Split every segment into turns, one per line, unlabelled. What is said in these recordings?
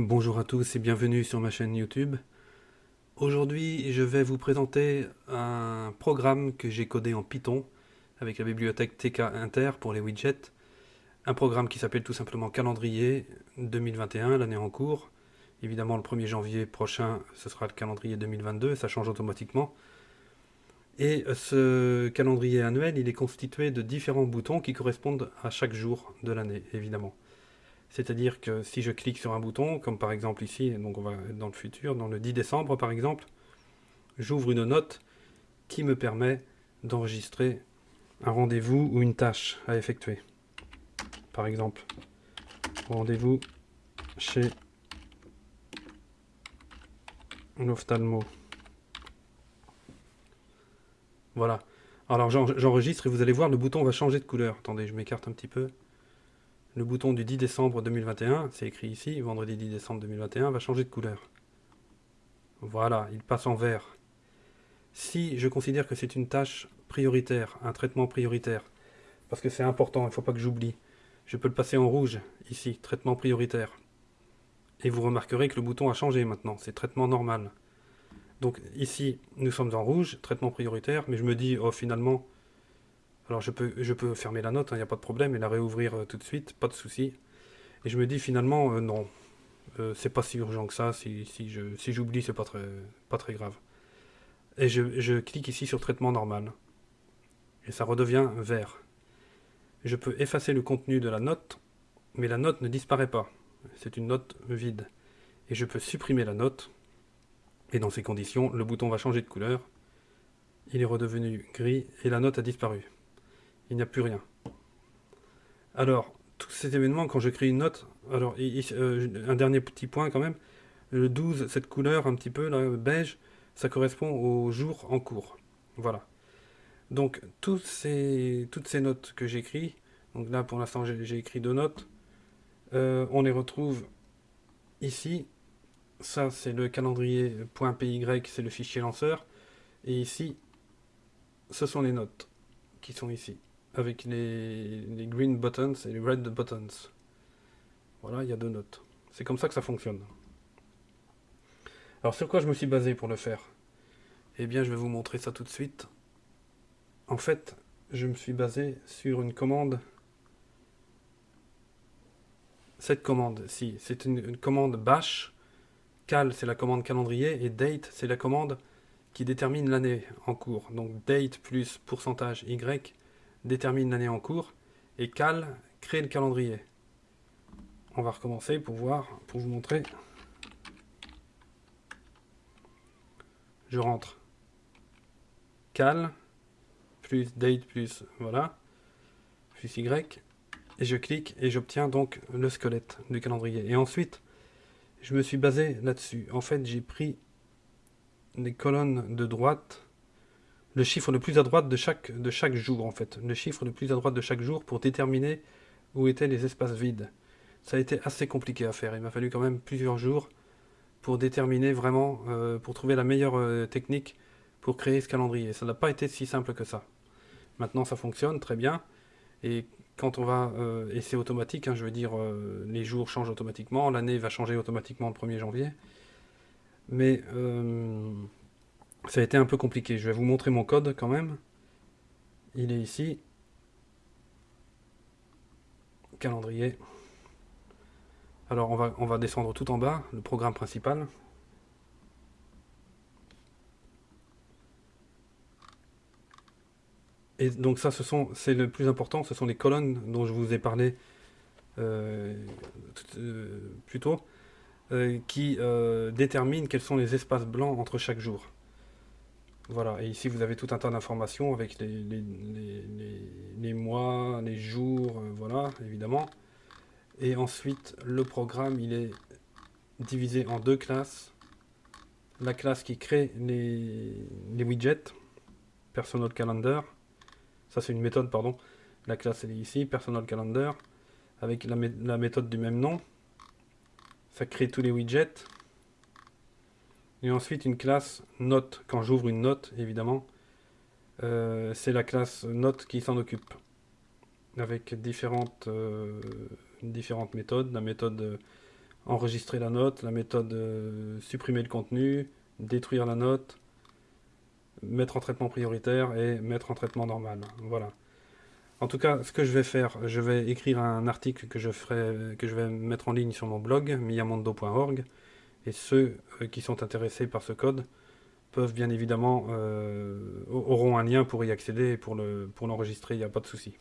Bonjour à tous et bienvenue sur ma chaîne YouTube. Aujourd'hui, je vais vous présenter un programme que j'ai codé en Python avec la bibliothèque TK Inter pour les widgets. Un programme qui s'appelle tout simplement Calendrier 2021, l'année en cours. Évidemment, le 1er janvier prochain, ce sera le calendrier 2022, ça change automatiquement. Et ce calendrier annuel, il est constitué de différents boutons qui correspondent à chaque jour de l'année, évidemment. C'est-à-dire que si je clique sur un bouton, comme par exemple ici, donc on va être dans le futur, dans le 10 décembre par exemple, j'ouvre une note qui me permet d'enregistrer un rendez-vous ou une tâche à effectuer. Par exemple, rendez-vous chez l'ophtalmo. Voilà. Alors j'enregistre et vous allez voir, le bouton va changer de couleur. Attendez, je m'écarte un petit peu. Le bouton du 10 décembre 2021, c'est écrit ici, vendredi 10 décembre 2021, va changer de couleur. Voilà, il passe en vert. Si je considère que c'est une tâche prioritaire, un traitement prioritaire, parce que c'est important, il ne faut pas que j'oublie, je peux le passer en rouge, ici, traitement prioritaire. Et vous remarquerez que le bouton a changé maintenant, c'est traitement normal. Donc ici, nous sommes en rouge, traitement prioritaire, mais je me dis, oh finalement, alors je peux, fermer la note, il hein, n'y a pas de problème, et la réouvrir euh, tout de suite, pas de souci. Et je me dis finalement, euh, non, euh, c'est pas si urgent que ça, si, j'oublie, c'est pas très, pas très grave. Et je clique ici sur traitement normal. Et ça redevient vert. Je peux effacer le contenu de la note, mais la note ne disparaît pas. C'est une note vide. Et je peux supprimer la note, et dans ces conditions, le bouton va changer de couleur. Il est redevenu gris et la note a disparu. Il n'y a plus rien. Alors, tous ces événements, quand je crée une note, alors euh, un dernier petit point quand même, le 12, cette couleur un petit peu là, beige, ça correspond au jour en cours. Voilà. Donc toutes ces, notes que j'écris, donc là pour l'instant j'ai écrit deux notes, euh, on les retrouve ici ça, c'est le calendrier .py, c'est le fichier lanceur. Et ici, ce sont les notes qui sont ici, avec les, green buttons et les red buttons. Voilà, il y a deux notes. C'est comme ça que ça fonctionne. Alors, sur quoi je me suis basé pour le faire? Eh bien, je vais vous montrer ça tout de suite. En fait, je me suis basé sur une commande cette commande, si, c'est une, commande bash cal, c'est la commande calendrier, et date, c'est la commande qui détermine l'année en cours. Donc date plus pourcentage y détermine l'année en cours, et cal crée le calendrier. On va recommencer pour voir, pour vous montrer. Je rentre cal plus date plus voilà plus y et je clique et j'obtiens donc le squelette du calendrier. Et ensuite, je me suis basé là-dessus. En fait, j'ai pris les colonnes de droite, le chiffre le plus à droite de chaque, jour, en fait. Le chiffre le plus à droite de chaque jour pour déterminer où étaient les espaces vides. Ça a été assez compliqué à faire. Il m'a fallu quand même plusieurs jours pour déterminer vraiment, euh, pour trouver la meilleure euh, technique pour créer ce calendrier. Ça n'a pas été si simple que ça. Maintenant, ça fonctionne très bien. Et quand on va, euh, c'est automatique, hein, je veux dire, les jours changent automatiquement, l'année va changer automatiquement le 1er janvier. Mais ça a été un peu compliqué. Je vais vous montrer mon code quand même. Il est ici. Calendrier. Alors on va, on va descendre tout en bas, le programme principal. Et donc ça, c'est le plus important, ce sont les colonnes dont je vous ai parlé euh, euh, plus tôt, euh, qui déterminent quels sont les espaces blancs entre chaque jour. Voilà, et ici vous avez tout un tas d'informations avec les, mois, les jours, voilà, évidemment. Et ensuite, le programme, il est divisé en deux classes. La classe qui crée les, les widgets, Personal Calendar, ça, c'est une méthode, pardon. La classe, elle est ici, Personal Calendar, avec la, méthode du même nom. Ça crée tous les widgets. Et ensuite, une classe note. Quand j'ouvre une note, évidemment, euh, c'est la classe note qui s'en occupe. Avec différentes, euh, différentes méthodes. La méthode enregistrer la note, la méthode euh, supprimer le contenu, détruire la note, mettre en traitement prioritaire et mettre en traitement normal. Voilà. En tout cas, ce que je vais faire, je vais écrire un article que je, ferai, que je vais mettre en ligne sur mon blog, miyamondo.org, et ceux euh, qui sont intéressés par ce code peuvent bien évidemment, euh, auront un lien pour y accéder et pour l'enregistrer, il n'y a pas de souci.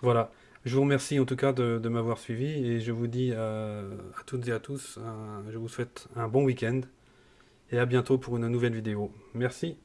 Voilà. Je vous remercie en tout cas de, m'avoir suivi et je vous dis à, toutes et à tous, je vous souhaite un bon week-end et à bientôt pour une nouvelle vidéo. Merci.